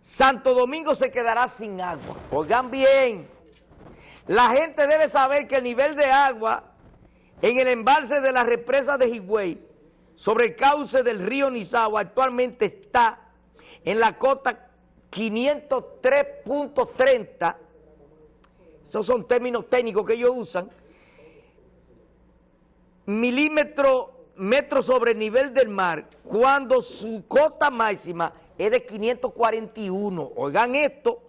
Santo Domingo se quedará sin agua. Oigan bien, la gente debe saber que el nivel de agua en el embalse de la represa de Higüey sobre el cauce del río Nizagua actualmente está en la cota 503.30, esos son términos técnicos que ellos usan, milímetros metros sobre el nivel del mar, cuando su cota máxima es de 541. Oigan esto,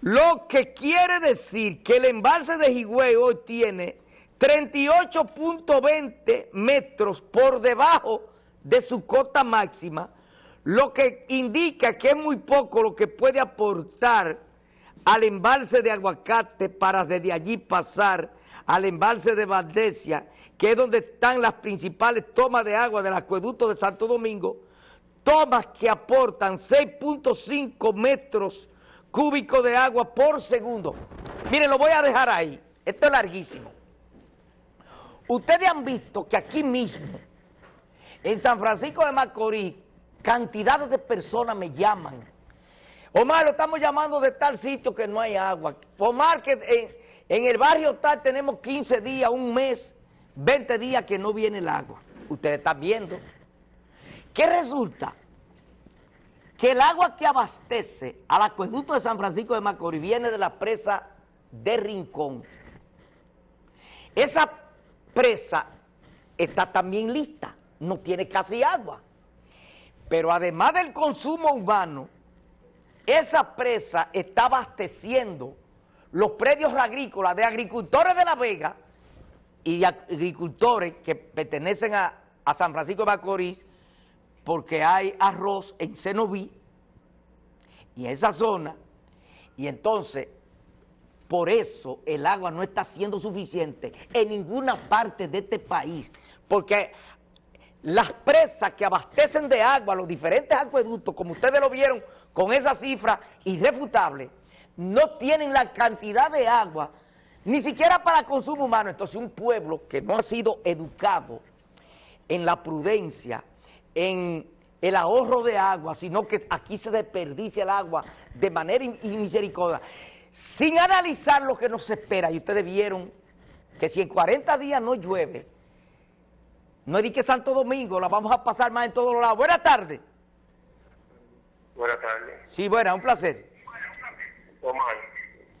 lo que quiere decir que el embalse de Higüey hoy tiene 38.20 metros por debajo de su cota máxima, lo que indica que es muy poco lo que puede aportar al embalse de Aguacate para desde allí pasar al embalse de Valdesia, que es donde están las principales tomas de agua del acueducto de Santo Domingo, tomas que aportan 6.5 metros cúbicos de agua por segundo. Miren, lo voy a dejar ahí, esto es larguísimo. Ustedes han visto que aquí mismo, en San Francisco de Macorís, cantidades de personas me llaman. Omar, lo estamos llamando de tal sitio que no hay agua. Omar, que en, el barrio tal tenemos 15 días, un mes, 20 días que no viene el agua. Ustedes están viendo. ¿Qué resulta? Que el agua que abastece al acueducto de San Francisco de Macorís viene de la presa de Rincón. Esa presa está también lista, no tiene casi agua. Pero además del consumo humano, esa presa está abasteciendo los predios agrícolas de agricultores de La Vega y de agricultores que pertenecen a, San Francisco de Macorís porque hay arroz en Cenoví y en esa zona y entonces por eso el agua no está siendo suficiente en ninguna parte de este país porque las presas que abastecen de agua los diferentes acueductos, como ustedes lo vieron con esa cifra irrefutable, no tienen la cantidad de agua, ni siquiera para consumo humano. Entonces un pueblo que no ha sido educado en la prudencia, en el ahorro de agua, sino que aquí se desperdicia el agua de manera misericordia, sin analizar lo que nos espera. Y ustedes vieron que si en 40 días no llueve, no es que Santo Domingo, la vamos a pasar más en todos los lados. Buenas tardes. Buenas tardes. Sí, buena, un placer. Omar.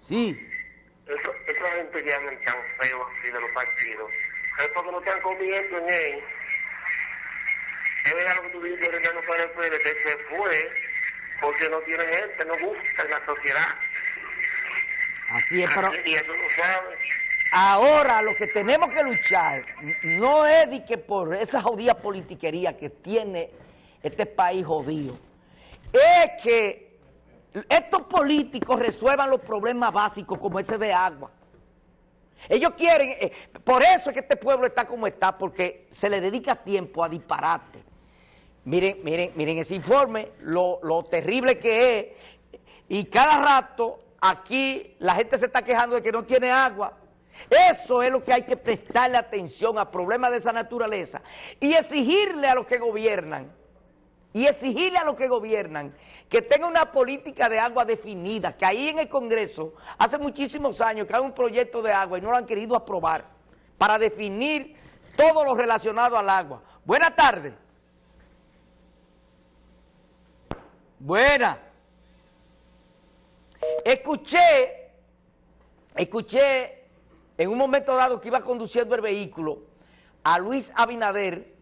Sí. Eso, esa gente que hablan tan feo así de los partidos, es porque no están comiendo en él. Es lo que tú dices ahorita no para el que se fue porque no tiene gente, no gusta en la sociedad. Así es, pero... Y eso lo sabes. Ahora lo que tenemos que luchar no es de que por esa jodida politiquería que tiene este país jodido, es que estos políticos resuelvan los problemas básicos como ese de agua. Ellos quieren, eh, por eso es que este pueblo está como está, porque se le dedica tiempo a disparate. Miren, miren, miren ese informe, lo, terrible que es, y cada rato aquí la gente se está quejando de que no tiene agua, eso es lo que hay que prestarle atención a problemas de esa naturaleza y exigirle a los que gobiernan, y exigirle a los que gobiernan que tengan una política de agua definida, que ahí en el Congreso hace muchísimos años que hay un proyecto de agua y no lo han querido aprobar para definir todo lo relacionado al agua. Buenas tardes. Buena. Escuché, escuché en un momento dado que iba conduciendo el vehículo a Luis Abinader,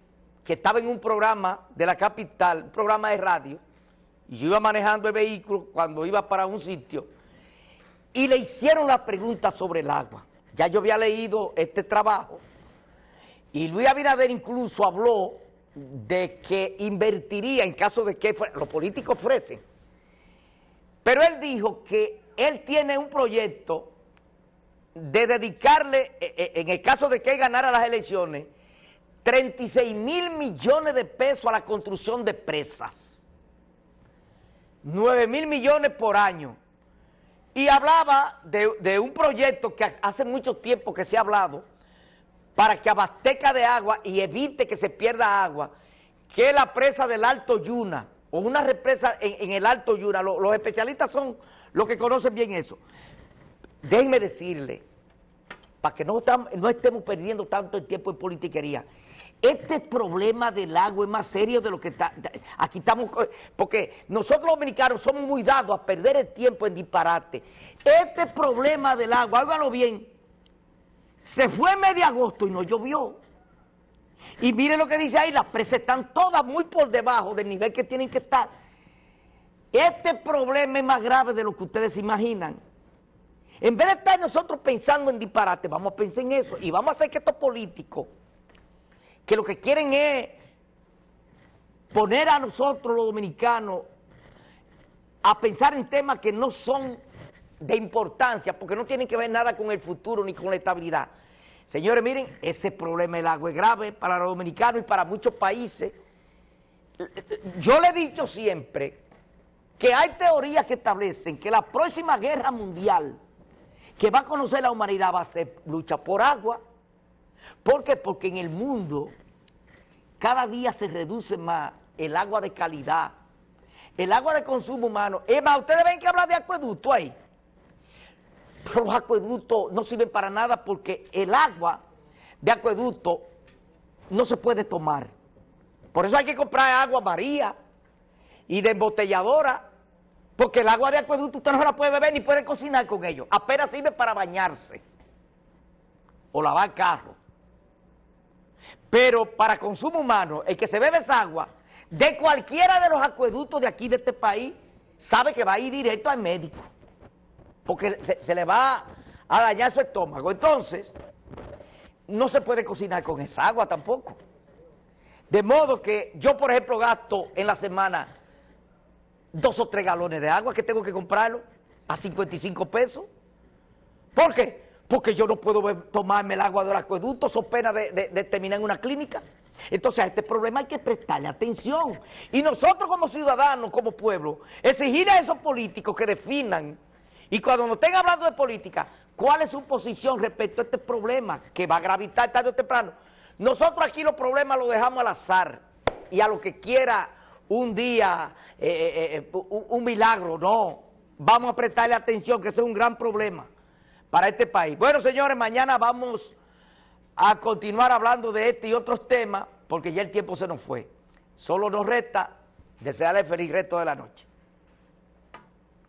que estaba en un programa de la capital, un programa de radio, y yo iba manejando el vehículo cuando iba para un sitio, y le hicieron la pregunta sobre el agua. Ya yo había leído este trabajo, y Luis Abinader incluso habló de que invertiría en caso de que los políticos ofrecen. Pero él dijo que él tiene un proyecto de dedicarle, eh, eh, en el caso de que él ganara las elecciones, 36 mil millones de pesos a la construcción de presas. 9 mil millones por año. Y hablaba de, de, un proyecto que hace mucho tiempo que se ha hablado para que abastezca de agua y evite que se pierda agua, que la presa del Alto Yuna, o una represa en, el Alto Yura, los especialistas son los que conocen bien eso. Déjenme decirle, para que no, no estemos perdiendo tanto el tiempo en politiquería, este problema del agua es más serio de lo que está, aquí estamos, porque nosotros los dominicanos somos muy dados a perder el tiempo en disparate. Este problema del agua, háganlo bien, se fue medio agosto y no llovió. Y miren lo que dice ahí, las presas están todas muy por debajo del nivel que tienen que estar. Este problema es más grave de lo que ustedes imaginan. En vez de estar nosotros pensando en disparate, vamos a pensar en eso y vamos a hacer que estos políticos, que lo que quieren es poner a nosotros los dominicanos a pensar en temas que no son de importancia, porque no tienen que ver nada con el futuro ni con la estabilidad. Señores, miren, ese problema del agua es grave para los dominicanos y para muchos países. Yo le he dicho siempre que hay teorías que establecen que la próxima guerra mundial que va a conocer la humanidad va a ser lucha por agua. ¿Por qué? Porque en el mundo cada día se reduce más el agua de calidad, el agua de consumo humano. Es más, ustedes ven que habla de acueducto ahí. Pero los acueductos no sirven para nada porque el agua de acueducto no se puede tomar. Por eso hay que comprar agua María y de embotelladora, porque el agua de acueducto usted no la puede beber ni puede cocinar con ello. Apenas sirve para bañarse o lavar carro. Pero para consumo humano, el que se bebe esa agua, de cualquiera de los acueductos de aquí de este país, sabe que va a ir directo al médico porque se, le va a dañar su estómago. Entonces, no se puede cocinar con esa agua tampoco. De modo que yo, por ejemplo, gasto en la semana dos o tres galones de agua que tengo que comprarlo a 55 pesos. ¿Por qué? Porque yo no puedo tomarme el agua del acueducto, so pena de, de terminar en una clínica. Entonces a este problema hay que prestarle atención. Y nosotros como ciudadanos, como pueblo, exigir a esos políticos que definan y cuando nos estén hablando de política, ¿cuál es su posición respecto a este problema que va a gravitar tarde o temprano? Nosotros aquí los problemas los dejamos al azar y a lo que quiera un día, eh, eh, eh, un, milagro, no. Vamos a prestarle atención que ese es un gran problema para este país. Bueno, señores, mañana vamos a continuar hablando de este y otros temas porque ya el tiempo se nos fue. Solo nos resta desearle feliz resto de la noche.